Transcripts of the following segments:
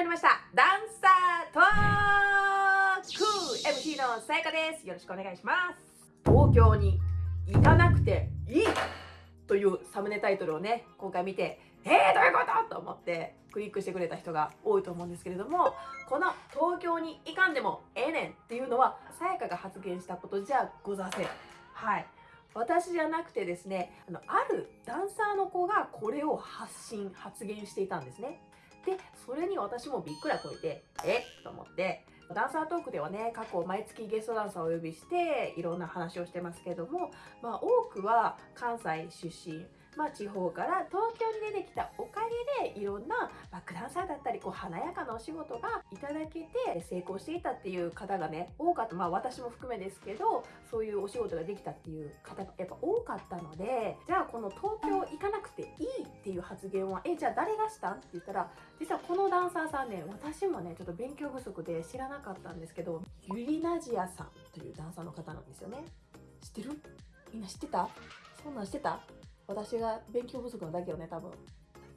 まりました。ダンサートーク。MC のさやかです。よろしくお願いします。東京に行かなくていいというサムネタイトルをね今回見てえー、どういうことと思ってクリックしてくれた人が多いと思うんですけれどもこの東京に行かんでもええねんっていうのはさやかが発言したことじゃござせん。はい。私じゃなくてですねあのあるダンサーの子がこれを発信発言していたんですね。でそれに私もびっくらこいてえ？と思ってダンサートークではね過去毎月ゲストダンサーをお呼びしていろんな話をしてますけども、まあ、多くは関西出身。まあ、地方から東京に出てきたおかげでいろんなバックダンサーだったりこう華やかなお仕事がいただけて成功していたっていう方がね多かった。まあ私も含めですけどそういうお仕事ができたっていう方がやっぱ多かったのでじゃあこの東京行かなくていいっていう発言はえじゃあ誰がしたんって言ったら実はこのダンサーさんね私もねちょっと勉強不足で知らなかったんですけどユリナジアさんというダンサーの方なんですよね。知ってる？みんな知ってた？そんなん知ってた？私が勉強不足なだけよね多分。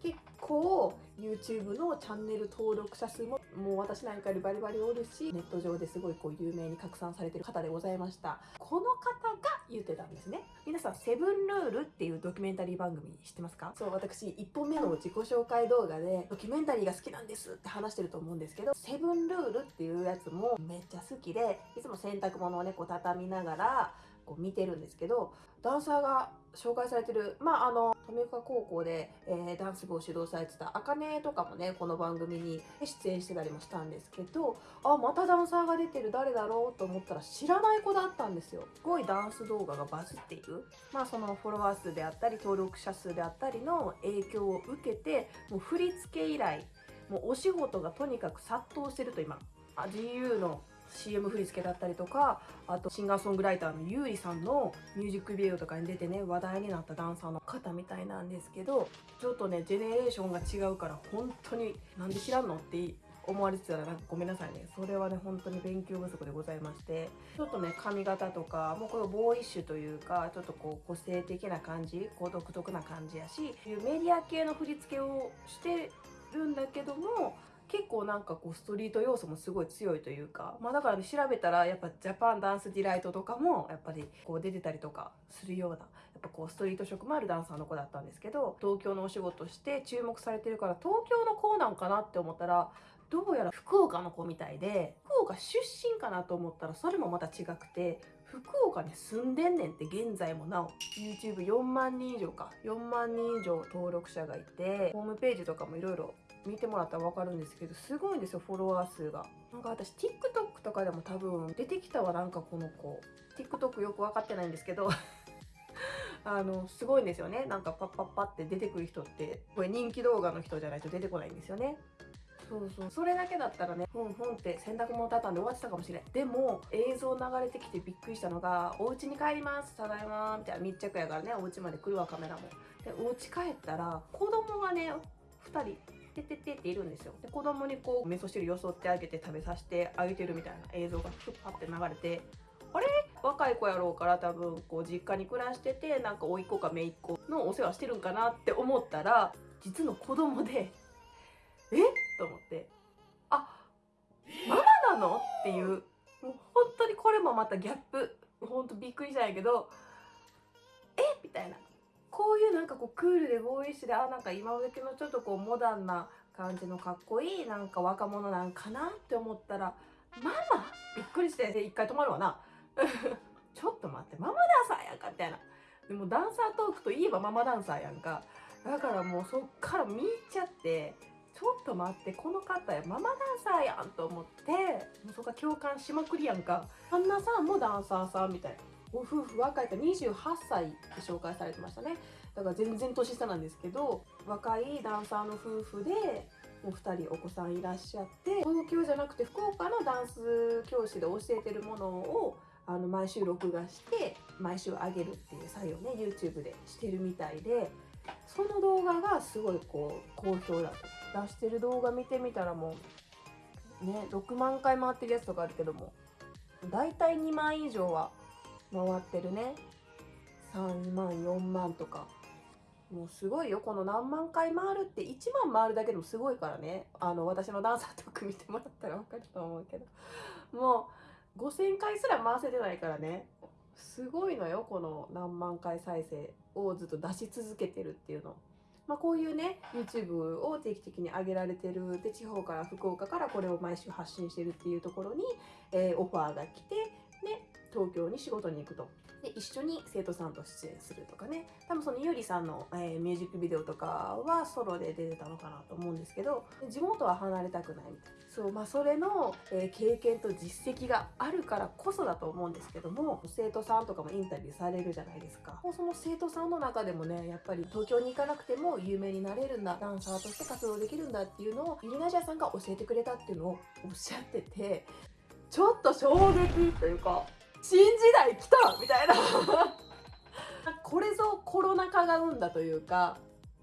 結構 YouTube のチャンネル登録者数ももう私なんかよりバリバリおるしネット上ですごいこう有名に拡散されてる方でございました。この方が言ってたんですね。皆さんセブンルールっていうドキュメンタリー番組知ってますか？そう私1本目の自己紹介動画でドキュメンタリーが好きなんですって話してると思うんですけどセブンルールっていうやつもめっちゃ好きでいつも洗濯物をねこう畳みながらこう見てるんですけどダンサーが紹介されてるまああの富岡高校で、えー、ダンス部を指導されてたあかねとかもねこの番組に出演してたりもしたんですけどあまたダンサーが出てる誰だろうと思ったら知らない子だったんですよ。すごいダンス動画がバズっている。まあそのフォロワー数であったり登録者数であったりの影響を受けてもう振り付け以来もうお仕事がとにかく殺到してると今あ GU の CM 振り付けだったりとかあとシンガーソングライターの優里さんのミュージックビデオとかに出てね話題になったダンサーの方みたいなんですけどちょっとねジェネレーションが違うから本当になんで知らんのって思われてたらなんかごめんなさいね。それはね本当に勉強不足でございまして。ちょっとね髪型とかもうこのボーイッシュというかちょっとこう個性的な感じこう独特な感じやしメディア系の振り付けをしてるんだけども結構なんかこうストリート要素もすごい強いというか、まあ、だから、調べたらやっぱ Japan Dance Delight とかもやっぱりこう出てたりとかするようなやっぱこうストリート色もあるダンサーの子だったんですけど東京のお仕事して注目されてるから東京の子なんかなって思ったらどうやら福岡の子みたいで福岡出身かなと思ったらそれもまた違くて福岡に住んでんねんって現在もなお。YouTube4 万人以上か。4万人以上登録者がいてホームページとかもいろいろ見てもらったら分かるんですけどすごいんですよフォロワー数が。なんか私 TikTok とかでも多分出てきたわ。なんかこの子。TikTok よく分かってないんですけど。あのすごいんですよね。なんかパッパッパって出てくる人って。これ人気動画の人じゃないと出てこないんですよね。そうそう。それだけだったらねふんふんって洗濯物畳んで終わってたかもしれん。でも映像流れてきてびっくりしたのが「お家に帰りますただいま」みたいな密着やからねお家まで来るわカメラも。でお家帰ったら子供がね2人てててっているんですよ。で子供にこう味噌汁よそってあげて食べさせてあげてるみたいな映像がふっパって流れてあれ？若い子やろうから多分こう実家に暮らしててなんか甥っ子か姪っ子のお世話してるんかなって思ったら実の子供でと思って。あママなの？っていう。もう本当にこれもまたギャップ。本当びっくりしたんやけど。え？みたいな。こういうなんかこうクールでボーイッシュであなんか今時のちょっとこうモダンな感じのかっこいいなんか若者なんかなって思ったらママ？びっくりして。一回止まるわな。ちょっと待って。ママダンサーやんかみたいな。でもダンサートークといえばママダンサーやんか。だからもうそっから見入っちゃって。ちょっと待ってこの方やママダンサーやんと思ってもうそこ共感しまくりやんか。あんなさんもダンサーさんみたい。なご夫婦若いから28歳って紹介されてましたね。だから全然年下なんですけど若いダンサーの夫婦でもう2人お子さんいらっしゃって東京じゃなくて福岡のダンス教室で教えてるものをあの毎週録画して毎週上げるっていう作業ね YouTube でしてるみたいでその動画がすごいこう好評だと出してる動画見てみたらもうね6万回回ってるやつとかあるけども大体2万以上は回ってるね。3万4万とか。もうすごいよ。この何万回回るって1万回るだけでもすごいからね。あの私のダンサートーク見てもらったら分かると思うけど。もう5000回すら回せてないからね。すごいのよこの何万回再生をずっと出し続けてるっていうの。まあ、こういうね YouTube を定期的に上げられてるで地方から福岡からこれを毎週発信してるっていうところに、えー、オファーが来て東京に仕事に行くと。で一緒に生徒さんと出演するとかね。多分そのゆりさんの、えー、ミュージックビデオとかはソロで出てたのかなと思うんですけど地元は離れたくないみたいな。そうまあそれの、えー、経験と実績があるからこそだと思うんですけども生徒さんとかもインタビューされるじゃないですか。その生徒さんの中でもねやっぱり東京に行かなくても有名になれるんだ。ダンサーとして活動できるんだっていうのをゆりなじゃさんが教えてくれたっていうのをおっしゃっててちょっと衝撃というか新時代来たみたいな。これぞコロナ禍が生んだというか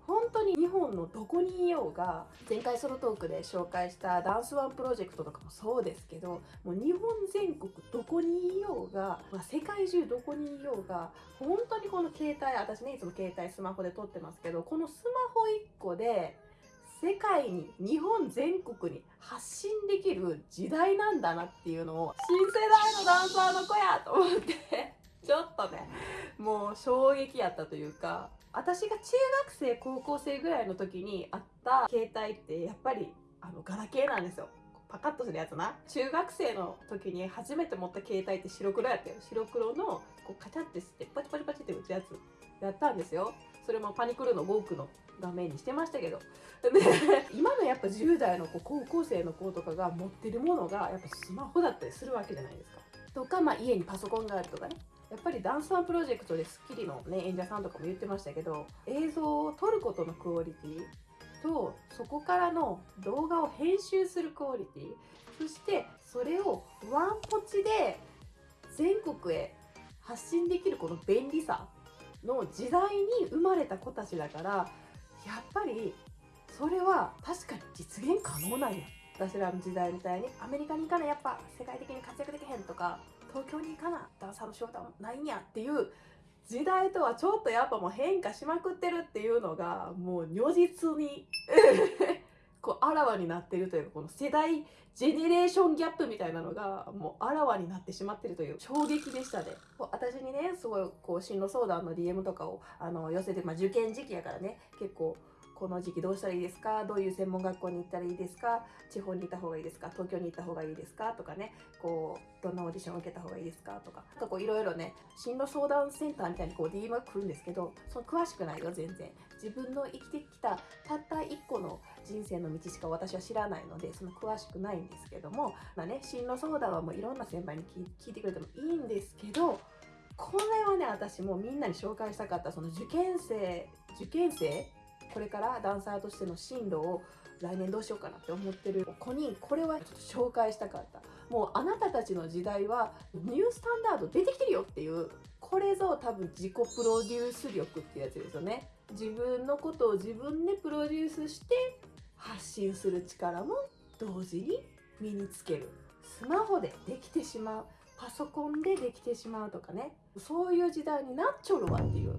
本当に日本のどこにいようが前回ソロトークで紹介したダンスワンプロジェクトとかもそうですけどもう日本全国どこにいようが、まあ、世界中どこにいようが本当にこの携帯私ねいつも携帯スマホで撮ってますけどこのスマホ1個で世界に日本全国に発信できる時代なんだなっていうのを新世代のダンサーの子やと思って ちょっとねもう衝撃やったというか私が中学生高校生ぐらいの時にあった携帯ってやっぱりあのガラケーなんですよ。パカッとするやつな。中学生の時に初めて持った携帯って白黒やったよ。白黒のこうカチャってしてパチパチパチって打つやつやったんですよ。それもパニクルの5区の画面にしてましたけど。で今のやっぱ10代の子高校生の子とかが持ってるものがやっぱスマホだったりするわけじゃないですか。とか、まあ、家にパソコンがあるとかね。やっぱりダンスワンプロジェクトで『スッキリ』の、ね、演者さんとかも言ってましたけど映像を撮ることのクオリティとそこからの動画を編集するクオリティそしてそれをワンポチで全国へ発信できるこの便利さの時代に生まれた子たちだからやっぱりそれは確かに実現可能なんや。私らの時代みたいにアメリカに行かなやっぱ世界的に活躍できへんとか東京に行かなダンサーの仕事はないんやっていう時代とはちょっとやっぱもう変化しまくってるっていうのがもう如実に こうあらわになってるというかこの世代ジェネレーションギャップみたいなのがもうあらわになってしまってるという衝撃でしたね。私にねすごいこう進路相談の DM とかをあの寄せて、まあ、受験時期やからね結構この時期どうしたらいいですか？どういう専門学校に行ったらいいですか？地方に行った方がいいですか？東京に行った方がいいですか？とかね。こうどんなオーディションを受けた方がいいですか？とか。なんかこういろいろね進路相談センターみたいにこう DM が来るんですけどその詳しくないよ全然。自分の生きてきたたった1個の人生の道しか私は知らないのでその詳しくないんですけどもまあね進路相談はもういろんな先輩に聞いてくれてもいいんですけどこれはね私もみんなに紹介したかったその受験生受験生これからダンサーとしての進路を来年どうしようかなって思ってる。子にこれはちょっと紹介したかった。もうあなたたちの時代はニュースタンダード出てきてるよっていう。これぞ多分自己プロデュース力っていうやつですよね。自分のことを自分でプロデュースして発信する力も同時に身につける。スマホでできてしまう。パソコンでできてしまうとかね。そういう時代になっちょるわっていう。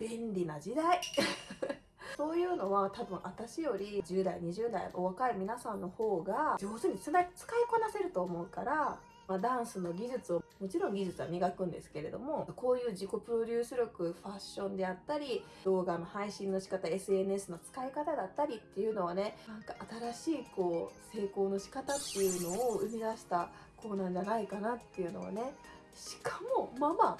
便利な時代。そういうのは多分私より10代20代お若い皆さんの方が上手に使いこなせると思うからまあ、ダンスの技術をもちろん技術は磨くんですけれどもこういう自己プロデュース力ファッションであったり動画の配信の仕方 SNS の使い方だったりっていうのはねなんか新しいこう成功の仕方っていうのを生み出した子なんじゃないかなっていうのはね。しかもママ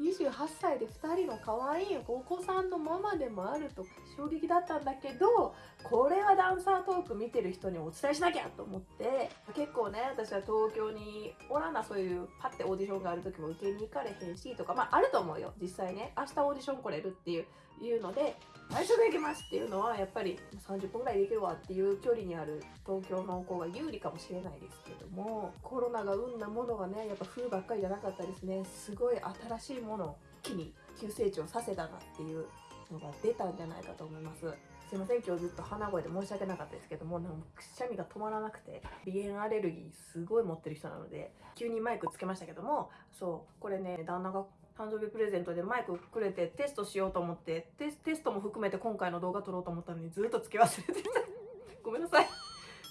28歳で2人の可愛いお子さんのママでもあると衝撃だったんだけどこれはダンサートーク見てる人にお伝えしなきゃと思って結構ね私は東京におらなそういうパッてオーディションがある時も受けに行かれへんしとかまああると思うよ。実際ね明日オーディション来れるっていういうので最初で行きますっていうのはやっぱり30分ぐらいできるわっていう距離にある東京の子が有利かもしれないですけどもコロナが生んだものがねやっぱ冬ばっかりじゃなかったですね。すごい新しいものを一気に急成長させたなっていうのが出たんじゃないかと思います。すいません今日ずっと鼻声で申し訳なかったですけどもなんかくしゃみが止まらなくて鼻炎アレルギーすごい持ってる人なので急にマイクつけましたけどもそうこれね旦那が誕生日プレゼントでマイクくれてテストしようと思ってテストも含めて今回の動画撮ろうと思ったのにずっとつけ忘れてた。ごめんなさい。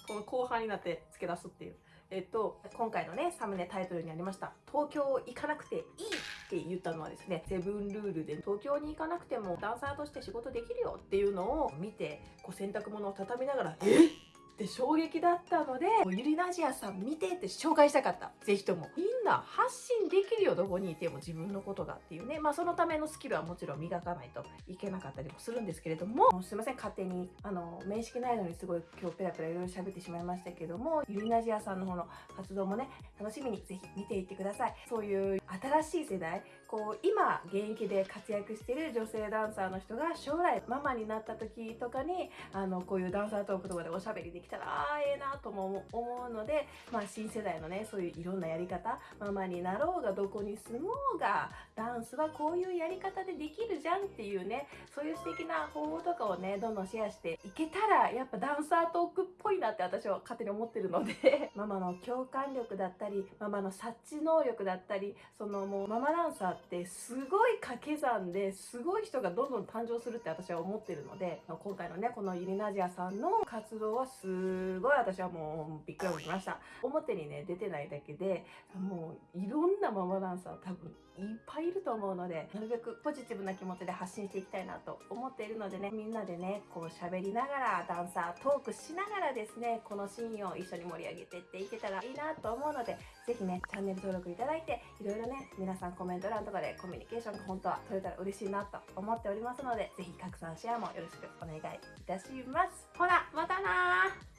この後半になって付け出すっていうえっと今回のねサムネタイトルにありました「東京行かなくていい」って言ったのはですねセブンルールで東京に行かなくてもダンサーとして仕事できるよっていうのを見てこう洗濯物を畳みながら「えっ!」って衝撃だったのでゆりなじやさん見てって紹介したかった。ぜひとも。みんな発信できるよどこにいても自分のことがっていうね。まあそのためのスキルはもちろん磨かないといけなかったりもするんですけれども。すいません勝手にあの面識ないのにすごい今日ペラペラいろいろ喋ってしまいましたけどもゆりなじやさんの方の活動もね楽しみにぜひ見ていってください。そういう新しい世代こう今現役で活躍してる女性ダンサーの人が将来ママになった時とかにあのこういうダンサートークとかでおしゃべりできたらああええなとも思うので、まあ、新世代のねそういういろんなやり方ママになろうがどこに住もうがダンスはこういうやり方でできるじゃんっていうねそういう素敵な方法とかをねどんどんシェアしていけたらやっぱダンサートークっぽいなって私は勝手に思ってるので ママの共感力だったりママの察知能力だったりそのもうママダンサーってすごい掛け算ですごい人がどんどん誕生するって私は思ってるので今回のねこのユリナジアさんの活動はすごい私はもうびっくりしました。表にね出てないだけでもういろんなママダンサー多分いっぱいいると思うのでなるべくポジティブな気持ちで発信していきたいなと思っているのでねみんなでねこう喋りながらダンサートークしながらですねこのシーンを一緒に盛り上げてっていけたらいいなと思うのでぜひねチャンネル登録いただいていろいろね皆さんコメント欄とかでコミュニケーションが本当は取れたら嬉しいなと思っておりますのでぜひ拡散シェアもよろしくお願いいたします。ほらまたな